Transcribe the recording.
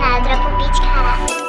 nádrobu pičkára.